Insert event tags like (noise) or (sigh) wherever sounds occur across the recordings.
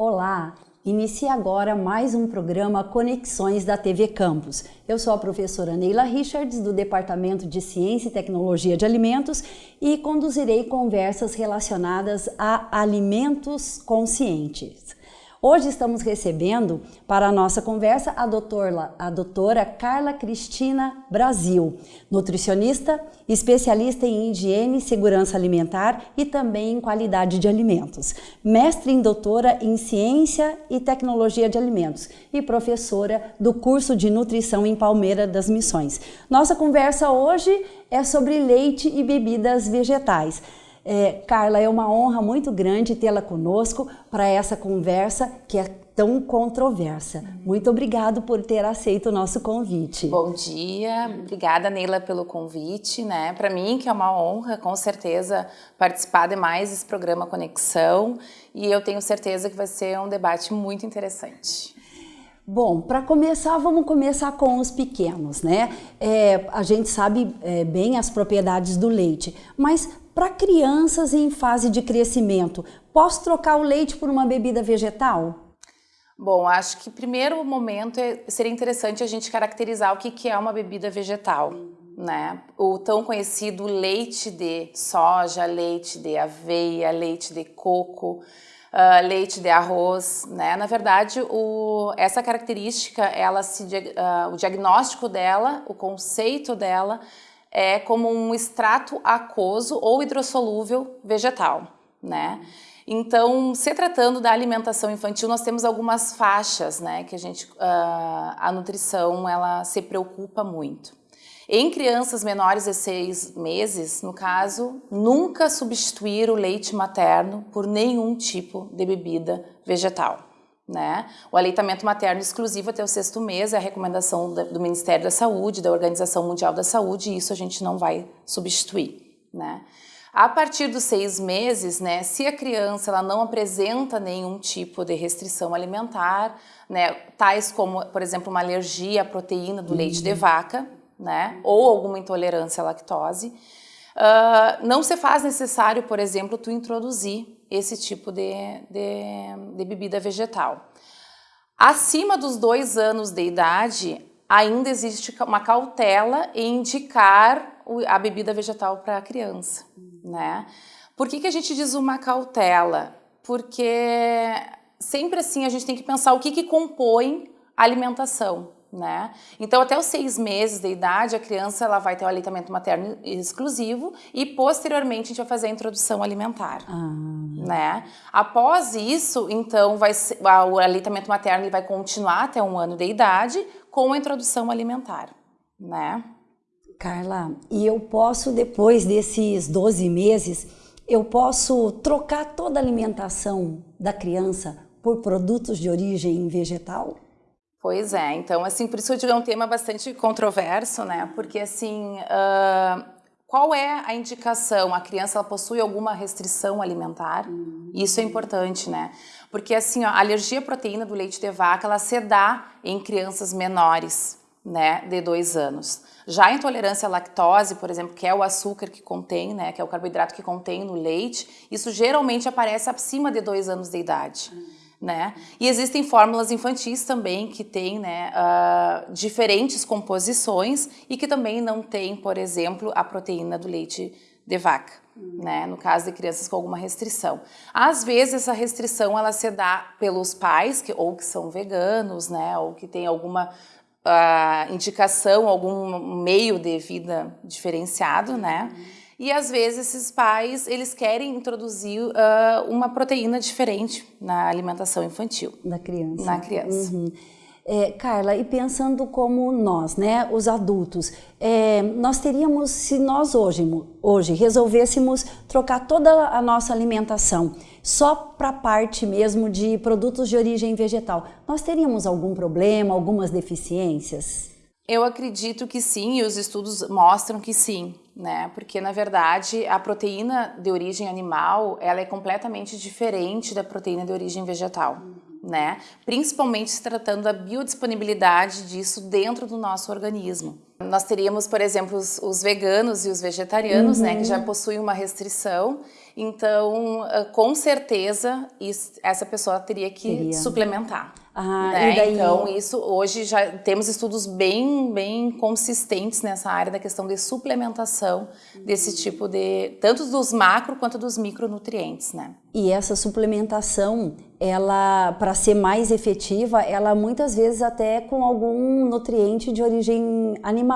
Olá! Inicia agora mais um programa Conexões da TV Campus. Eu sou a professora Neila Richards, do Departamento de Ciência e Tecnologia de Alimentos e conduzirei conversas relacionadas a alimentos conscientes. Hoje estamos recebendo para a nossa conversa a doutora, a doutora Carla Cristina Brasil, nutricionista, especialista em higiene e segurança alimentar e também em qualidade de alimentos, mestre em doutora em ciência e tecnologia de alimentos e professora do curso de nutrição em Palmeira das Missões. Nossa conversa hoje é sobre leite e bebidas vegetais. É, Carla, é uma honra muito grande tê-la conosco para essa conversa que é tão controversa. Muito obrigado por ter aceito o nosso convite. Bom dia, obrigada Neila pelo convite, né? Para mim que é uma honra, com certeza, participar de mais desse programa Conexão e eu tenho certeza que vai ser um debate muito interessante. Bom, para começar, vamos começar com os pequenos, né? É, a gente sabe é, bem as propriedades do leite, mas para crianças em fase de crescimento, posso trocar o leite por uma bebida vegetal? Bom, acho que primeiro momento é, seria interessante a gente caracterizar o que, é uma bebida vegetal. Né? O tão conhecido leite de soja, leite de aveia, leite de coco, uh, leite de arroz, né? Na verdade, o, essa característica, ela se, uh, o diagnóstico dela, o conceito dela, é como um extrato aquoso ou hidrossolúvel vegetal, né? Então, se tratando da alimentação infantil, nós temos algumas faixas, né, que a gente, uh, a nutrição, ela se preocupa muito. Em crianças menores de seis meses, no caso, nunca substituir o leite materno por nenhum tipo de bebida vegetal. Né? O aleitamento materno exclusivo até o sexto mês é a recomendação do Ministério da Saúde, da Organização Mundial da Saúde, e isso a gente não vai substituir. Né? A partir dos seis meses, né, se a criança ela não apresenta nenhum tipo de restrição alimentar, né, tais como, por exemplo, uma alergia à proteína do uhum. leite de vaca, né, ou alguma intolerância à lactose, uh, não se faz necessário, por exemplo, tu introduzir esse tipo de, de, de bebida vegetal. Acima dos dois anos de idade, ainda existe uma cautela em indicar a bebida vegetal para a criança, né? Por que, que a gente diz uma cautela? Porque sempre assim a gente tem que pensar o que, que compõe a alimentação né? Então, até os seis meses de idade, a criança ela vai ter o aleitamento materno exclusivo e, posteriormente, a gente vai fazer a introdução alimentar, ah. né? Após isso, então, vai o aleitamento materno ele vai continuar até um ano de idade com a introdução alimentar, né? Carla, e eu posso, depois desses 12 meses, eu posso trocar toda a alimentação da criança por produtos de origem vegetal? Pois é, então assim, por isso eu digo é um tema bastante controverso, né? Porque assim, uh, qual é a indicação? A criança ela possui alguma restrição alimentar? Uhum. Isso é importante, né? Porque assim, ó, a alergia à proteína do leite de vaca, ela se dá em crianças menores, né, de dois anos. Já a intolerância à lactose, por exemplo, que é o açúcar que contém, né, que é o carboidrato que contém no leite, isso geralmente aparece acima de dois anos de idade. Uhum né? E existem fórmulas infantis também que têm né, uh, diferentes composições e que também não têm, por exemplo, a proteína do leite de vaca, uhum. né? No caso de crianças com alguma restrição. Às vezes essa restrição ela se dá pelos pais que ou que são veganos, né? Ou que tem alguma uh, indicação, algum meio de vida diferenciado, né? E às vezes esses pais, eles querem introduzir uh, uma proteína diferente na alimentação infantil. Da criança. Na criança. Uhum. É, Carla, e pensando como nós, né, os adultos, é, nós teríamos, se nós hoje, hoje resolvêssemos trocar toda a nossa alimentação só para a parte mesmo de produtos de origem vegetal, nós teríamos algum problema, algumas deficiências? Eu acredito que sim, e os estudos mostram que sim, né? Porque na verdade a proteína de origem animal ela é completamente diferente da proteína de origem vegetal, né? Principalmente se tratando da biodisponibilidade disso dentro do nosso organismo, Nós teríamos, por exemplo, os, os veganos e os vegetarianos, uhum. né, que já uhum. possuem uma restrição. Então, ah, com certeza, isso, essa pessoa teria que suplementar. Ah, né? daí... Então, isso hoje já temos estudos bem, bem consistentes nessa área da questão de suplementação uhum. desse tipo de, tanto dos macro quanto dos micronutrientes, né? E essa suplementação, ela, para ser mais efetiva, ela muitas vezes até com algum nutriente de origem animal.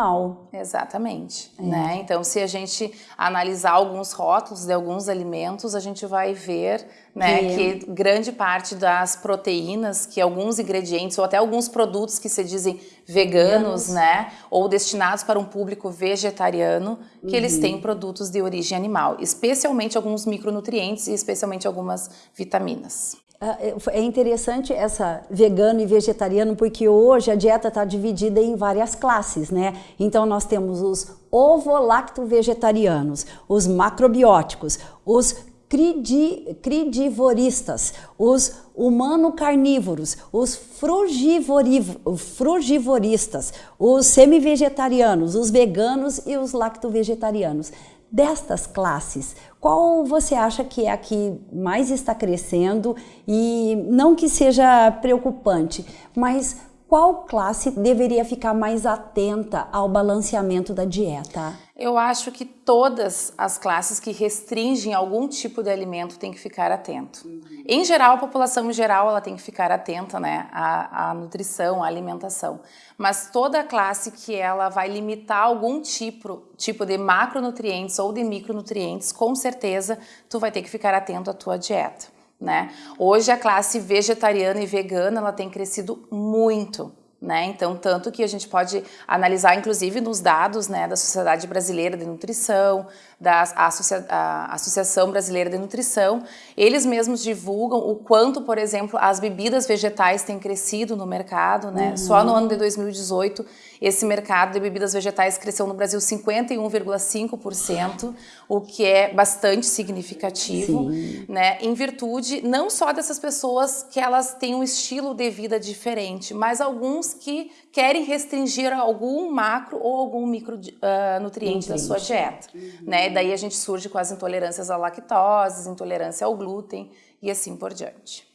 Exatamente, é. né? Então, se a gente analisar alguns rótulos de alguns alimentos, a gente vai ver né, que... que grande parte das proteínas, que alguns ingredientes ou até alguns produtos que se dizem veganos, né, ou destinados para um público vegetariano, que uhum. eles têm produtos de origem animal, especialmente alguns micronutrientes e especialmente algumas vitaminas. Ah, é, é interessante essa vegano e vegetariano porque hoje a dieta está dividida em várias classes, né? Então nós temos os ovo-lacto-vegetarianos, os macrobióticos, os cridi, cridivoristas, os humano-carnívoros, os frugivoristas, os semi-vegetarianos, os veganos e os lacto-vegetarianos. Destas classes, qual você acha que é a que mais está crescendo? E não que seja preocupante, mas qual classe deveria ficar mais atenta ao balanceamento da dieta? Eu acho que todas as classes que restringem algum tipo de alimento têm que ficar atento. Uhum. Em geral, a população em geral ela tem que ficar atenta, né, à, à nutrição, à alimentação. Mas toda classe que ela vai limitar algum tipo, tipo de macronutrientes ou de micronutrientes, com certeza tu vai ter que ficar atento à tua dieta né? Hoje a classe vegetariana e vegana ela tem crescido muito. Né? Então, tanto que a gente pode analisar, inclusive, nos dados né, da Sociedade Brasileira de Nutrição, da Associa Associação Brasileira de Nutrição, eles mesmos divulgam o quanto, por exemplo, as bebidas vegetais têm crescido no mercado. Né? Uhum. Só no ano de 2018, esse mercado de bebidas vegetais cresceu no Brasil 51,5%, o que é bastante significativo, né? em virtude não só dessas pessoas que elas têm um estilo de vida diferente, mas alguns que querem restringir algum macro ou algum micronutriente uh, da sua dieta. Uhum. Né? Daí a gente surge com as intolerâncias à lactose, intolerância ao glúten e assim por diante.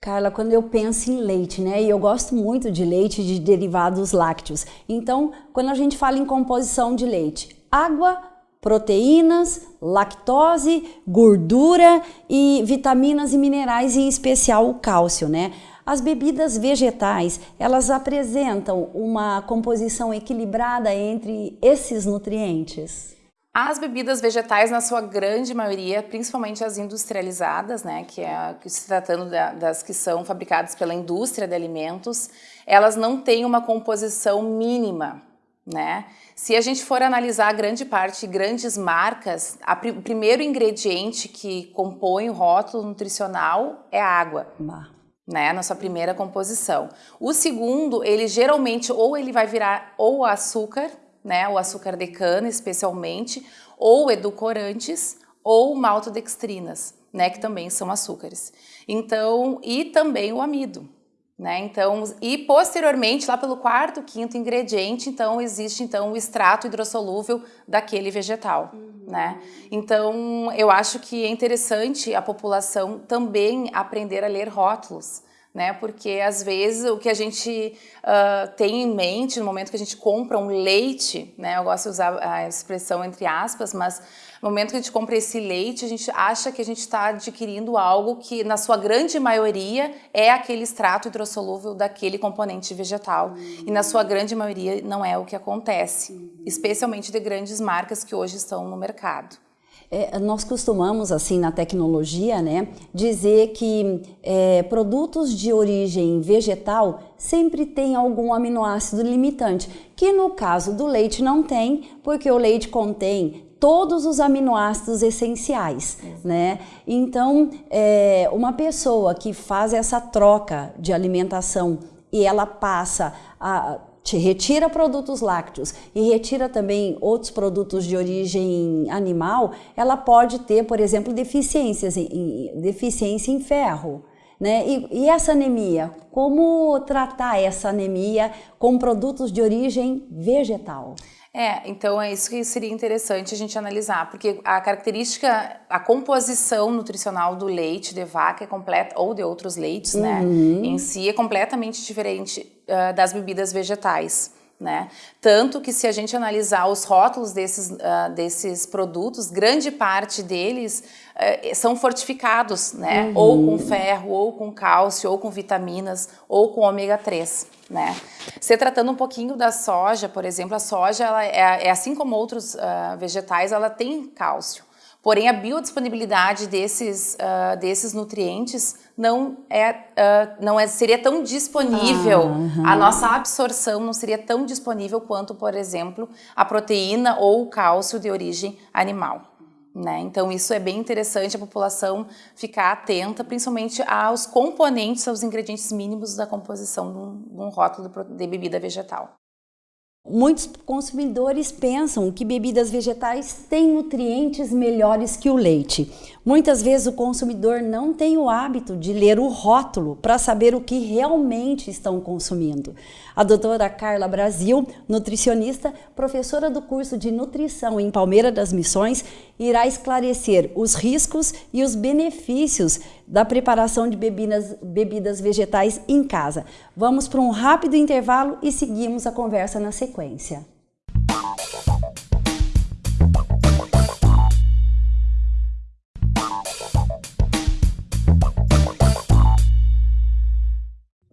Carla, quando eu penso em leite, né, e eu gosto muito de leite de derivados lácteos, então quando a gente fala em composição de leite, água, proteínas, lactose, gordura e vitaminas e minerais, em especial o cálcio, né? As bebidas vegetais, elas apresentam uma composição equilibrada entre esses nutrientes? As bebidas vegetais, na sua grande maioria, principalmente as industrializadas, né, que é se tratando das que são fabricadas pela indústria de alimentos, elas não têm uma composição mínima, né? Se a gente for analisar grande parte, grandes marcas, o primeiro ingrediente que compõe o rótulo nutricional é a água. Bah né, na sua primeira composição. O segundo, ele geralmente ou ele vai virar ou açúcar, né, o açúcar de cana especialmente, ou edulcorantes ou maltodextrinas, né, que também são açúcares. Então, e também o amido, né? Então, e posteriormente, lá pelo quarto, quinto ingrediente, então existe então o extrato hidrossolúvel daquele vegetal, uhum. né? Então, eu acho que é interessante a população também aprender a ler rótulos, né? Porque às vezes o que a gente uh, tem em mente no momento que a gente compra um leite, né? Eu gosto de usar a expressão entre aspas, mas no momento que a gente compra esse leite, a gente acha que a gente está adquirindo algo que, na sua grande maioria, é aquele extrato hidrossolúvel daquele componente vegetal. Uhum. E na sua grande maioria não é o que acontece, uhum. especialmente de grandes marcas que hoje estão no mercado. É, nós costumamos, assim, na tecnologia, né, dizer que é, produtos de origem vegetal sempre tem algum aminoácido limitante, que no caso do leite não tem, porque o leite contém todos os aminoácidos essenciais, né? Então, é, uma pessoa que faz essa troca de alimentação e ela passa a te retira produtos lácteos e retira também outros produtos de origem animal, ela pode ter, por exemplo, deficiências em, deficiência em ferro. Né? E, e, essa anemia, como tratar essa anemia com produtos de origem vegetal? É, então é isso que seria interessante a gente analisar, porque a característica, a composição nutricional do leite de vaca é completa, ou de outros leites, né, uhum. né, em si é completamente diferente uh, das bebidas vegetais. Né? Tanto que se a gente analisar os rótulos desses, uh, desses produtos, grande parte deles uh, são fortificados, né? Uhum. Ou com ferro, ou com cálcio, ou com vitaminas, ou com ômega 3, né? Se tratando um pouquinho da soja, por exemplo, a soja, ela é, é assim como outros uh, vegetais, ela tem cálcio. Porém, a biodisponibilidade desses, uh, desses nutrientes não, é, uh, não é, seria tão disponível, ah, a nossa absorção não seria tão disponível quanto, por exemplo, a proteína ou o cálcio de origem animal. Né? Então, isso é bem interessante a população ficar atenta, principalmente aos componentes, aos ingredientes mínimos da composição de um, de um rótulo de bebida vegetal. Muitos consumidores pensam que bebidas vegetais têm nutrientes melhores que o leite. Muitas vezes o consumidor não tem o hábito de ler o rótulo para saber o que realmente estão consumindo. A doutora Carla Brasil, nutricionista, professora do curso de nutrição em Palmeira das Missões, irá esclarecer os riscos e os benefícios da preparação de bebidas, bebidas vegetais em casa. Vamos para um rápido intervalo e seguimos a conversa na sequência.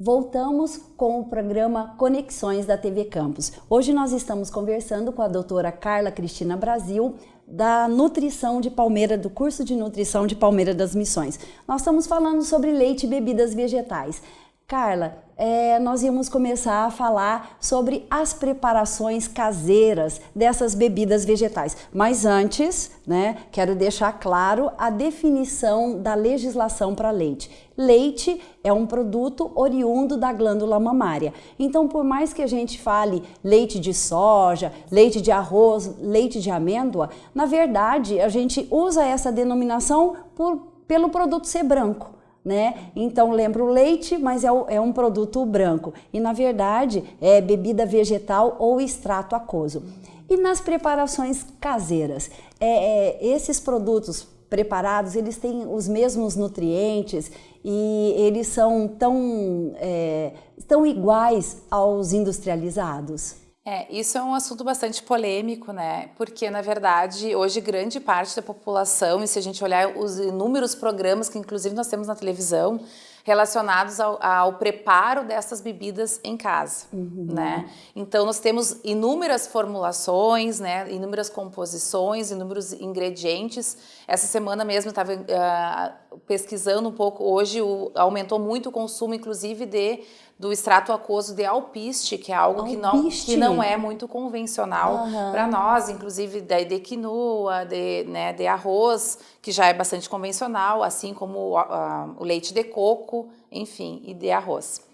Voltamos com o programa Conexões da TV Campus. Hoje nós estamos conversando com a doutora Carla Cristina Brasil, da nutrição de Palmeira, do curso de nutrição de Palmeira das Missões. Nós estamos falando sobre leite e bebidas vegetais. Carla, é, nós íamos começar a falar sobre as preparações caseiras dessas bebidas vegetais. Mas antes, né, quero deixar claro a definição da legislação para leite. Leite é um produto oriundo da glândula mamária. Então, por mais que a gente fale leite de soja, leite de arroz, leite de amêndoa, na verdade a gente usa essa denominação por, pelo produto ser branco né? Então lembra o leite, mas é, é, um produto branco. E na verdade é bebida vegetal ou extrato aquoso. E nas preparações caseiras, é, é, esses produtos preparados, eles têm os mesmos nutrientes e eles são tão, é, tão iguais aos industrializados? É, isso é um assunto bastante polêmico, né? Porque, na verdade, hoje grande parte da população, e se a gente olhar os inúmeros programas que inclusive nós temos na televisão, relacionados ao, ao preparo dessas bebidas em casa, uhum. né? Então, nós temos inúmeras formulações, né? Inúmeras composições, inúmeros ingredientes. Essa semana mesmo eu estava uh, ah, pesquisando um pouco, hoje o, aumentou muito o consumo, inclusive, de do extrato aquoso de alpiste, que é algo que não, que não é muito convencional uhum. para nós, inclusive da de quinoa, de, né, de arroz, que já é bastante convencional, assim como uh, o leite de coco, enfim, e de arroz.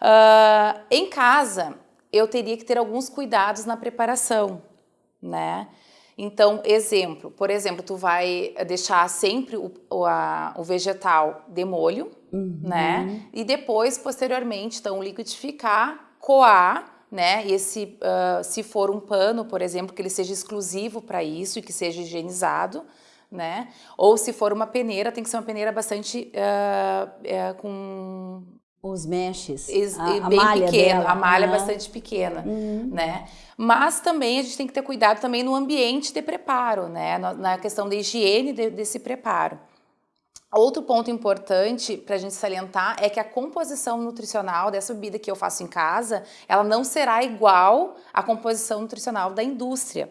Uh, em casa, eu teria que ter alguns cuidados na preparação, né? Então, exemplo, por exemplo, tu vai deixar sempre o, o, a, o vegetal de molho, uhum. né? E depois, posteriormente, então, liquidificar, coar, né? E esse, uh, se for um pano, por exemplo, que ele seja exclusivo para isso e que seja higienizado, né? Ou se for uma peneira, tem que ser uma peneira bastante uh, uh, com os meshes, a, a bem malha pequeno, dela. a malha uhum. bastante pequena, uhum. né? Mas também a gente tem que ter cuidado também no ambiente de preparo, né? Na, na questão da higiene de, desse preparo. Outro ponto importante para a gente salientar é que a composição nutricional dessa bebida que eu faço em casa, ela não será igual à composição nutricional da indústria.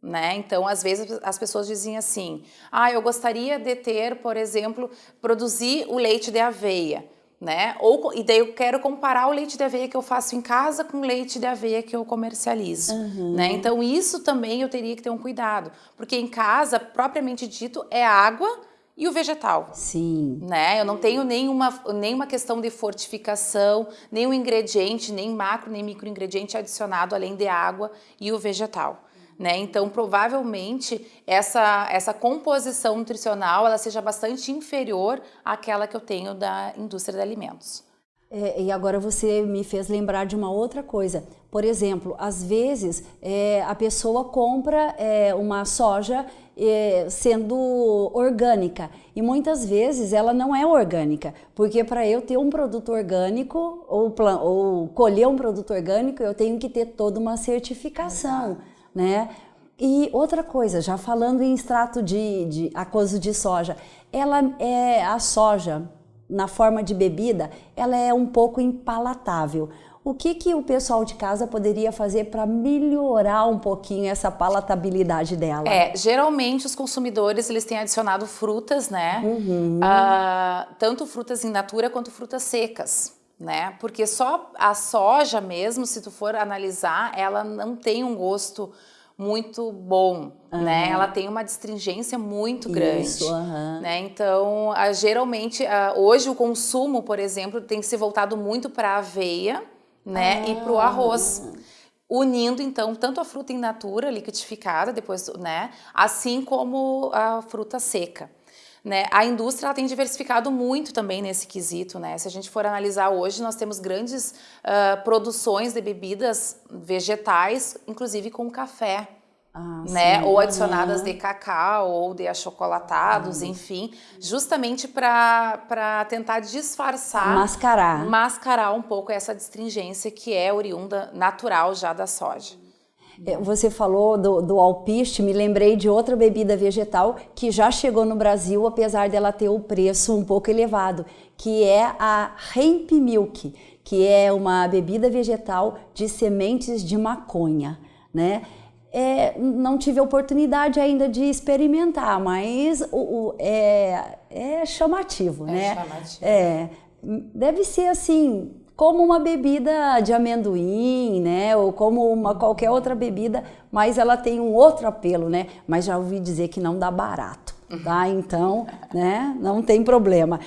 Né? Então, às vezes as pessoas dizem assim, ah, eu gostaria de ter, por exemplo, produzir o leite de aveia né? Ou, e daí eu quero comparar o leite de aveia que eu faço em casa com o leite de aveia que eu comercializo, uhum. né? Então isso também eu teria que ter um cuidado, porque em casa, propriamente dito, é água e o vegetal. Sim. Né? Eu não tenho nenhuma, nenhuma questão de fortificação, nenhum ingrediente, nem macro, nem micro ingrediente adicionado além de água e o vegetal. Né? Então, provavelmente, essa, essa composição nutricional ela seja bastante inferior àquela que eu tenho da indústria de alimentos. É, e agora você me fez lembrar de uma outra coisa. Por exemplo, às vezes é, a pessoa compra é, uma soja é, sendo orgânica e muitas vezes ela não é orgânica, porque para eu ter um produto orgânico ou, ou, colher um produto orgânico eu tenho que ter toda uma certificação, né? E outra coisa, já falando em extrato de, de aquoso de soja, ela é a soja na forma de bebida, ela é um pouco impalatável. O que, que o pessoal de casa poderia fazer para melhorar um pouquinho essa palatabilidade dela? É, geralmente os consumidores eles têm adicionado frutas, né? Uhum. Uh, tanto frutas in natura quanto frutas secas. Né? Porque só a soja mesmo, se tu for analisar, ela não tem um gosto muito bom, uhum. né? Ela tem uma distringência muito grande, Isso, uhum. né? Então, a, geralmente, a, hoje o consumo, por exemplo, tem se voltado muito para a aveia, né? E para o arroz. Unindo, então, tanto a fruta in natura, liquidificada, depois, né? Assim como a fruta seca. Né? A indústria tem diversificado muito também nesse quesito. Né? Se a gente for analisar hoje, nós temos grandes uh, produções de bebidas vegetais, inclusive com café. Ah, né? Sim. Ou adicionadas uhum. de cacau ou de achocolatados, uhum. enfim, justamente para tentar disfarçar, mascarar. mascarar um pouco essa distringência que é oriunda natural já da soja. É, você falou do, do alpiste, me lembrei de outra bebida vegetal que já chegou no Brasil, apesar dela ter o preço um pouco elevado, que é a Hemp Milk, que é uma bebida vegetal de sementes de maconha, né? É, não tive a oportunidade ainda de experimentar, mas o, o é, é chamativo, é né? Chamativo. É, deve ser assim como uma bebida de amendoim, né, ou como uma qualquer outra bebida, mas ela tem um outro apelo, né? Mas já ouvi dizer que não dá barato, tá? (laughs) Então, né, não tem problema.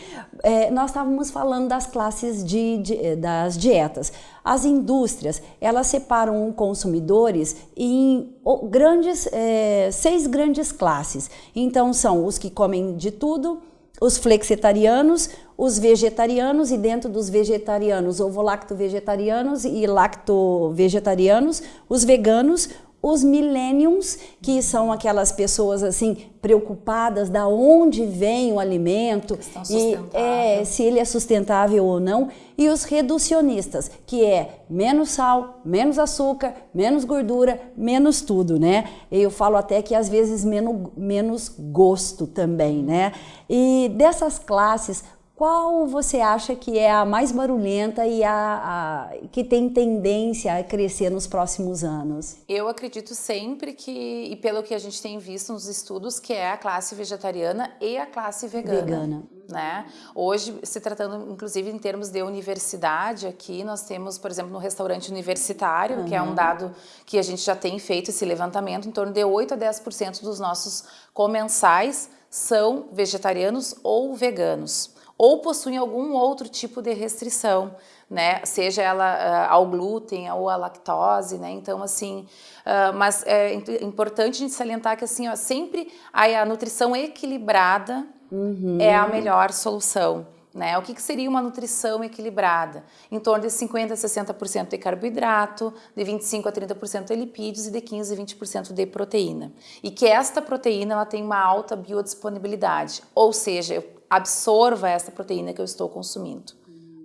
É, nós estávamos falando das classes de, de, das dietas. As indústrias, elas separam consumidores em grandes, é, seis grandes classes. Então, são os que comem de tudo, os flexitarianos, os vegetarianos e dentro dos vegetarianos, ovo-lacto-vegetarianos e lacto-vegetarianos, os veganos, os millenniums, que são aquelas pessoas assim preocupadas da onde vem o alimento e é, se ele é sustentável ou não, e os reducionistas, que é menos sal, menos açúcar, menos gordura, menos tudo, né? Eu falo até que às vezes menos, menos gosto também, né? E dessas classes, qual você acha que é a mais barulhenta e a, a, que tem tendência a crescer nos próximos anos? Eu acredito sempre que, e pelo que a gente tem visto nos estudos, que é a classe vegetariana e a classe vegana. Vegana. Né? Hoje, se tratando inclusive em termos de universidade aqui, nós temos, por exemplo, no restaurante universitário, uhum. que é um dado que a gente já tem feito esse levantamento, em torno de 8 a 10% dos nossos comensais são vegetarianos ou veganos ou possuem algum outro tipo de restrição, né? Seja ela uh, ao glúten ou à lactose, né? Então, assim, uh, mas é importante a gente salientar que, assim, ó, sempre a, a nutrição equilibrada uhum. é a melhor solução. Né? O que, que, seria uma nutrição equilibrada? Em torno de 50% a 60% de carboidrato, de 25% a 30% de lipídios e de 15% a 20% de proteína. E que esta proteína ela tem uma alta biodisponibilidade, ou seja, eu absorva essa proteína que eu estou consumindo.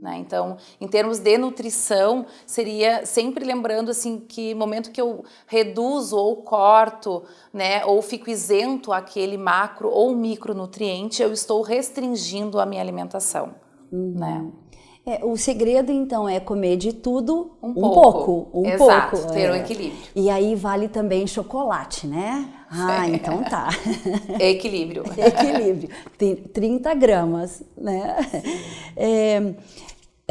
Né? Então, em termos de nutrição, seria sempre lembrando assim que momento que eu reduzo ou corto, né, ou fico isento aquele macro ou micronutriente, eu estou restringindo a minha alimentação. Uhum. Né? É, o segredo, então, é comer de tudo um, um pouco. pouco. Um Exato, pouco, ter o é. um equilíbrio. E aí vale também chocolate, né? Ah, (laughs) é. então tá. Equilíbrio. (laughs) Equilíbrio. 30 gramas, né? É,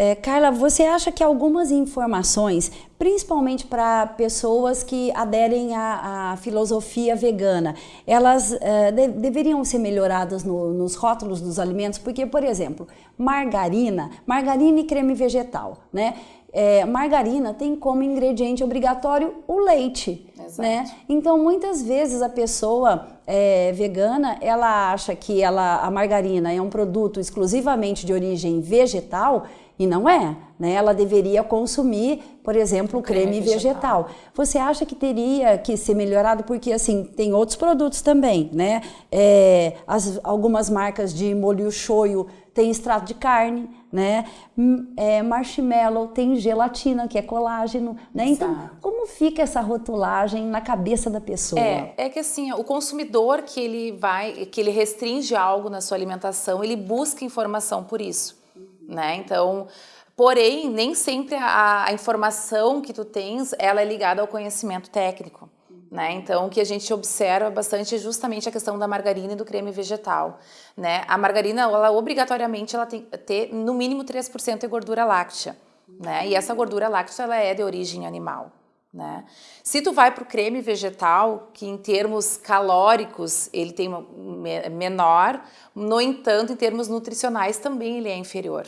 é, Carla, você acha que algumas informações, principalmente para pessoas que aderem à, à, filosofia vegana, elas é, de, deveriam ser melhoradas no, nos rótulos dos alimentos? Porque, por exemplo, margarina, margarina e creme vegetal, né? É, margarina tem como ingrediente obrigatório o leite, Exato. né? Então muitas vezes a pessoa é, vegana ela acha que ela, a margarina é um produto exclusivamente de origem vegetal e não é, né? Ela deveria consumir, por exemplo, o creme, creme vegetal. vegetal. Você acha que teria que ser melhorado? Porque, assim, tem outros produtos também, né? É, as, algumas marcas de molho shoyu tem extrato de carne, né? Hum, é, marshmallow tem gelatina, que é colágeno, né? Então, como fica essa rotulagem na cabeça da pessoa? É, é que assim, o consumidor que ele vai, que ele restringe algo na sua alimentação, ele busca informação por isso né? Então, porém, nem sempre a, a informação que tu tens, ela é ligada ao conhecimento técnico. Né? Então, o que a gente observa bastante é justamente a questão da margarina e do creme vegetal. Né? A margarina, ela obrigatoriamente, ela tem que ter no mínimo 3% de gordura láctea. Né? E essa gordura láctea ela é de origem animal. Né? Se tu vai para o creme vegetal, que em termos calóricos ele tem menor, no entanto, em termos nutricionais também ele é inferior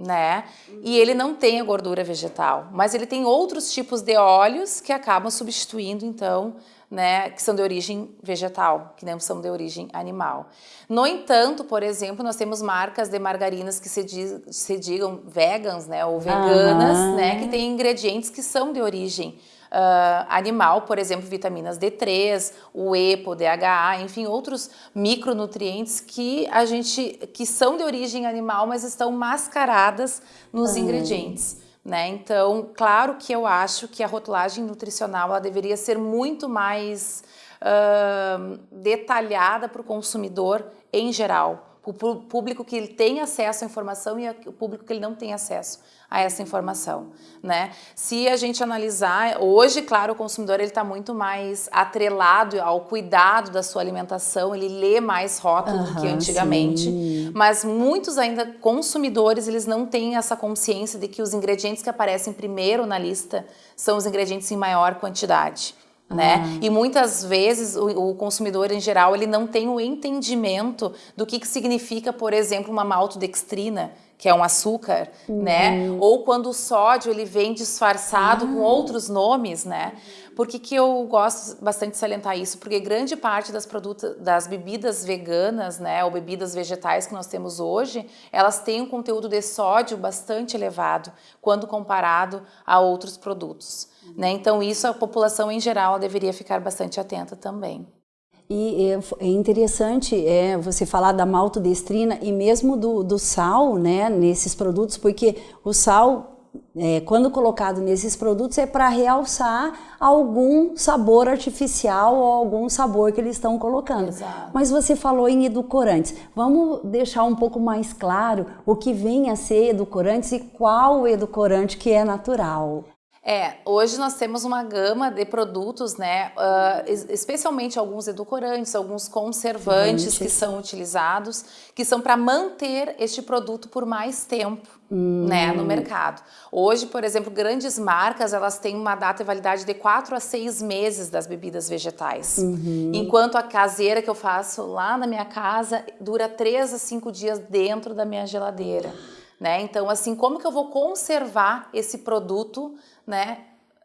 né? E ele não tem a gordura vegetal, mas ele tem outros tipos de óleos que acabam substituindo, então, né, que são de origem vegetal, que não são de origem animal. No entanto, por exemplo, nós temos marcas de margarinas que se, diz, se digam vegans, né, ou veganas, né, que têm ingredientes que são de origem uh, animal, por exemplo, vitaminas D3, o EPO, DHA, enfim, outros micronutrientes que a gente que são de origem animal, mas estão mascaradas nos uhum. ingredientes. Né? Então, claro que eu acho que a rotulagem nutricional ela deveria ser muito mais uh, detalhada para o consumidor em geral o público que ele tem acesso à informação e o público que ele não tem acesso a essa informação, né? Se a gente analisar, hoje, claro, o consumidor ele está muito mais atrelado ao cuidado da sua alimentação, ele lê mais rótulo uhum, do que antigamente, sim. mas muitos ainda consumidores, eles não têm essa consciência de que os ingredientes que aparecem primeiro na lista são os ingredientes em maior quantidade né? Ah. E muitas vezes o, o, consumidor em geral ele não tem o entendimento do que, que significa, por exemplo, uma maltodextrina, que é um açúcar, uhum. né? Ou quando o sódio ele vem disfarçado com ah. outros nomes, né? Por que, que eu gosto bastante de salientar isso? Porque grande parte das produtos, das bebidas veganas, né, ou bebidas vegetais que nós temos hoje, elas têm um conteúdo de sódio bastante elevado quando comparado a outros produtos. Né? Então isso a população em geral deveria ficar bastante atenta também. E é, é interessante é, você falar da maltodestrina e mesmo do, do sal né, nesses produtos, porque o sal é, quando colocado nesses produtos é para realçar algum sabor artificial ou algum sabor que eles estão colocando. Exato. Mas você falou em edulcorantes. Vamos deixar um pouco mais claro o que vem a ser edulcorantes e qual edulcorante que é natural. É, hoje nós temos uma gama de produtos, né, uh, especialmente alguns edulcorantes, alguns conservantes que são utilizados, que são para manter este produto por mais tempo, hum. né, no mercado. Hoje, por exemplo, grandes marcas, elas têm uma data de validade de 4 a 6 meses das bebidas vegetais, uhum. enquanto a caseira que eu faço lá na minha casa dura 3 a 5 dias dentro da minha geladeira. Né? Então, assim, como que eu vou conservar esse produto né,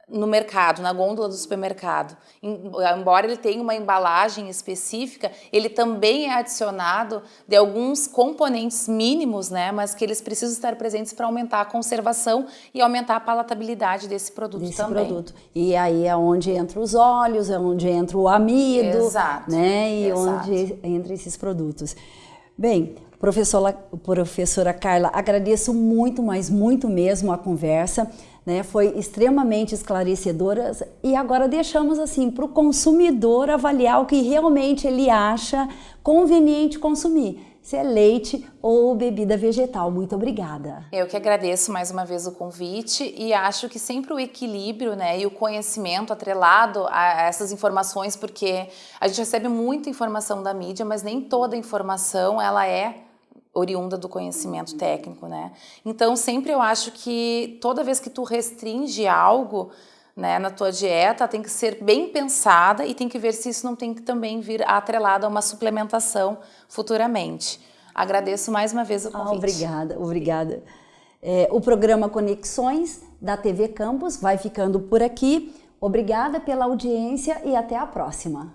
no mercado, na gôndola do supermercado. Embora ele tenha uma embalagem específica, ele também é adicionado de alguns componentes mínimos, né, mas que eles precisam estar presentes para aumentar a conservação e aumentar a palatabilidade desse produto desse também. Produto. E aí é onde entra os óleos, é onde entra o amido, Exato. né, e Exato. onde entra esses produtos. Bem, professora, professora Carla, agradeço muito, mas muito mesmo a conversa né, foi extremamente esclarecedora e agora deixamos assim para o consumidor avaliar o que realmente ele acha conveniente consumir, se é leite ou bebida vegetal. Muito obrigada. Eu que agradeço mais uma vez o convite e acho que sempre o equilíbrio né, e o conhecimento atrelado a essas informações, porque a gente recebe muita informação da mídia, mas nem toda informação ela é oriunda do conhecimento técnico, né? Então, sempre eu acho que toda vez que tu restringe algo, né, na tua dieta, tem que ser bem pensada e tem que ver se isso não tem que também vir atrelado a uma suplementação futuramente. Agradeço mais uma vez o ah, convite. Ah, obrigada, obrigada. É, o programa Conexões da TV Campus vai ficando por aqui. Obrigada pela audiência e até a próxima.